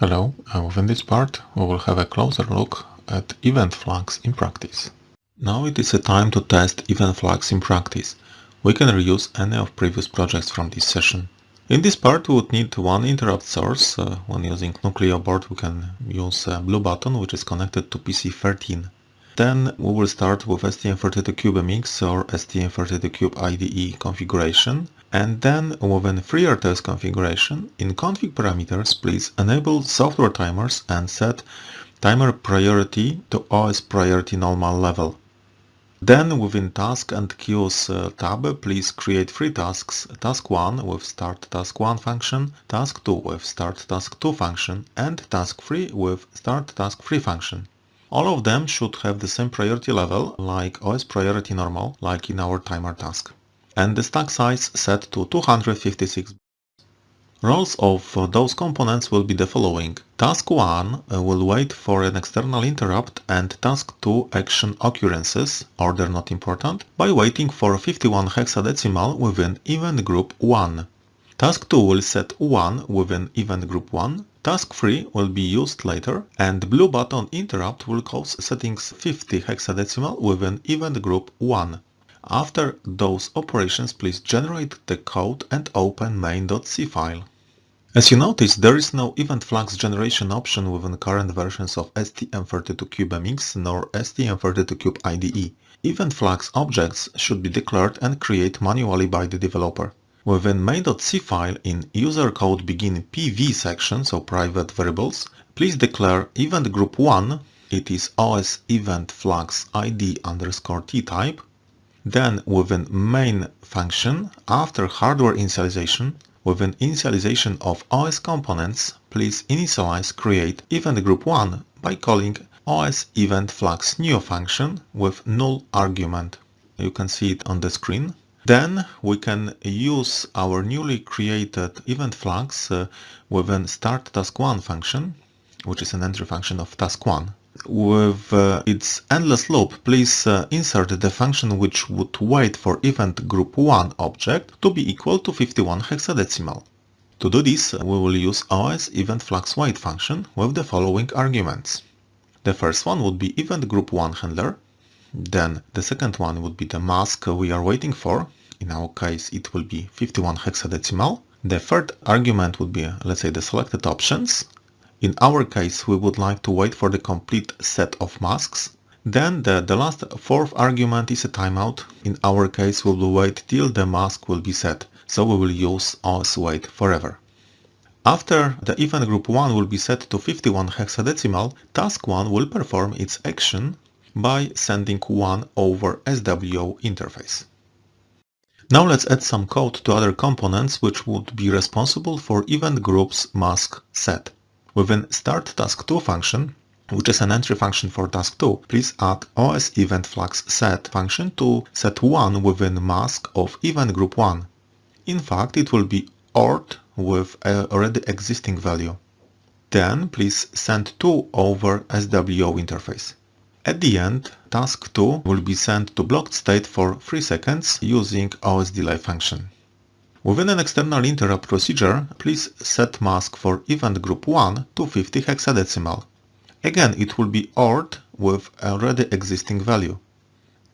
Hello, uh, within this part we will have a closer look at event flags in practice. Now it is a time to test event flags in practice. We can reuse any of previous projects from this session. In this part we would need one interrupt source. Uh, when using Nucleo board we can use a blue button which is connected to PC13. Then we will start with STM32CubeMX or STM32Cube IDE configuration and then within FreeRTOS configuration, in config parameters, please enable software timers and set timer priority to OS priority normal level. Then within task and queues uh, tab, please create three tasks, task 1 with start task 1 function, task 2 with start task 2 function, and task 3 with start task 3 function. All of them should have the same priority level, like OS priority normal, like in our timer task and the stack size set to 256. Roles of those components will be the following. Task 1 uh, will wait for an external interrupt and task 2 action occurrences, order not important, by waiting for 51 hexadecimal within event group 1. Task 2 will set 1 within event group 1, task 3 will be used later, and blue button interrupt will cause settings 50 hexadecimal within event group 1. After those operations, please generate the code and open main.c file. As you notice, there is no event flags generation option within current versions of STM32CubeMX nor STM32Cube IDE. Event flags objects should be declared and created manually by the developer. Within main.c file in user code begin PV section, so private variables, please declare event group 1, it is OS event flags ID underscore T type, then within main function, after hardware initialization, within initialization of OS components, please initialize create event group 1 by calling OS event flags new function with null argument. You can see it on the screen. Then we can use our newly created event flags uh, within start task 1 function, which is an entry function of task 1 with uh, its endless loop, please uh, insert the function which would wait for event group 1 object to be equal to 51 hexadecimal. To do this, we will use OS event flags wait function with the following arguments. The first one would be event group 1 handler, then the second one would be the mask we are waiting for, in our case it will be 51 hexadecimal. The third argument would be, let's say, the selected options, in our case, we would like to wait for the complete set of masks. Then the, the last fourth argument is a timeout. In our case, we will wait till the mask will be set, so we will use OS wait forever. After the event group 1 will be set to 51 hexadecimal, task 1 will perform its action by sending 1 over SWO interface. Now let's add some code to other components which would be responsible for event group's mask set. Within start task 2 function, which is an entry function for task 2, please add OS event flags set function to set 1 within mask of event group 1. In fact, it will be ORed with a already existing value. Then please send 2 over SWO interface. At the end, task 2 will be sent to blocked state for 3 seconds using OS delay function. Within an external interrupt procedure, please set mask for event group 1 to 50 hexadecimal. Again, it will be ORed with already existing value.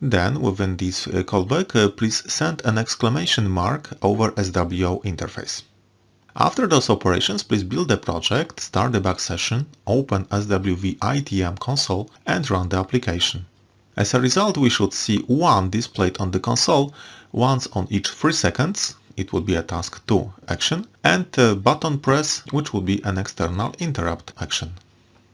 Then, within this uh, callback, uh, please send an exclamation mark over SWO interface. After those operations, please build the project, start the debug session, open SWV ITM console and run the application. As a result, we should see 1 displayed on the console once on each 3 seconds it would be a task 2 action, and button press, which would be an external interrupt action.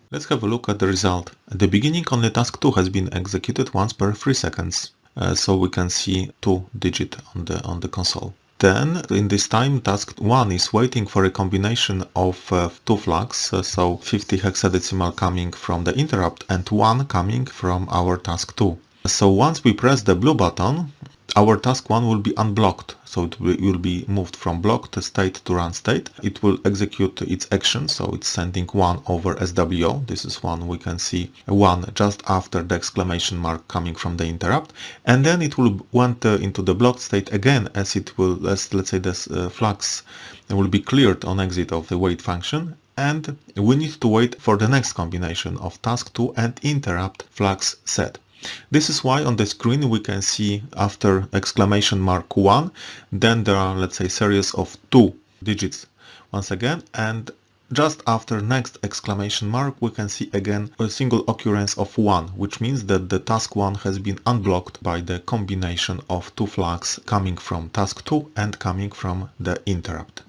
Let's have a look at the result. At the beginning only task 2 has been executed once per 3 seconds, uh, so we can see 2 digit on the, on the console. Then, in this time, task 1 is waiting for a combination of uh, two flags, uh, so 50 hexadecimal coming from the interrupt and 1 coming from our task 2. So once we press the blue button, our task 1 will be unblocked, so it will be moved from blocked state to run state. It will execute its action, so it's sending 1 over SWO. This is one we can see 1 just after the exclamation mark coming from the interrupt. And then it will went uh, into the blocked state again as it will, as let's say this uh, flags will be cleared on exit of the wait function and we need to wait for the next combination of task2 and interrupt flags set. This is why on the screen we can see after exclamation mark 1, then there are let's say series of two digits once again and just after next exclamation mark we can see again a single occurrence of 1 which means that the task 1 has been unblocked by the combination of two flags coming from task 2 and coming from the interrupt.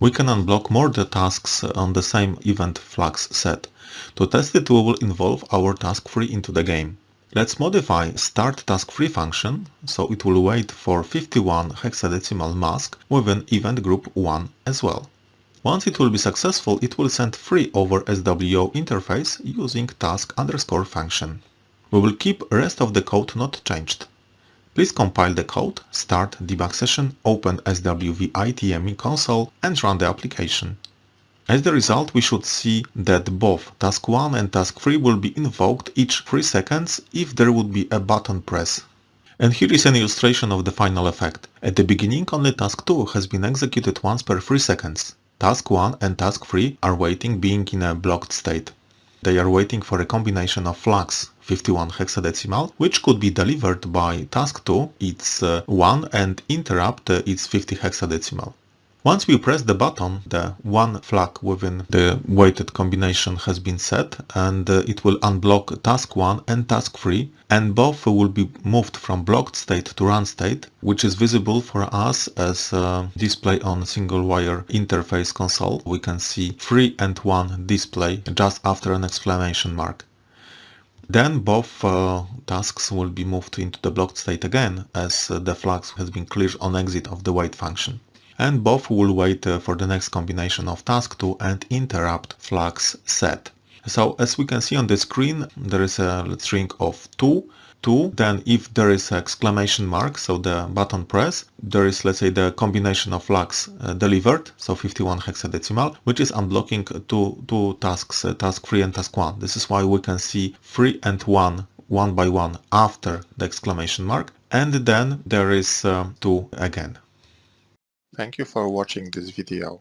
We can unblock more the tasks on the same event flags set. To test it we will involve our task 3 into the game. Let's modify start task 3 function so it will wait for 51 hexadecimal mask with an event group 1 as well. Once it will be successful, it will send free over SWO interface using task underscore function. We will keep rest of the code not changed. Please compile the code, start debug session, open SWV ITM console and run the application. As the result, we should see that both task 1 and task 3 will be invoked each 3 seconds if there would be a button press. And here is an illustration of the final effect. At the beginning only task 2 has been executed once per 3 seconds. Task 1 and task 3 are waiting being in a blocked state. They are waiting for a combination of flags 51 hexadecimal, which could be delivered by task 2, it's uh, 1 and interrupt uh, it's 50 hexadecimal. Once we press the button, the one flag within the weighted combination has been set and uh, it will unblock task 1 and task 3 and both will be moved from blocked state to run state, which is visible for us as a display on single wire interface console. We can see 3 and 1 display just after an exclamation mark. Then both uh, tasks will be moved into the blocked state again as uh, the flags has been cleared on exit of the wait function. And both will wait uh, for the next combination of task2 and interrupt flags set. So as we can see on the screen, there is a string of 2 2 then if there is exclamation mark so the button press there is let's say the combination of flags uh, delivered so 51 hexadecimal which is unblocking two two tasks uh, task 3 and task 1 this is why we can see 3 and 1 one by one after the exclamation mark. And then there is uh, 2 again Thank you for watching this video.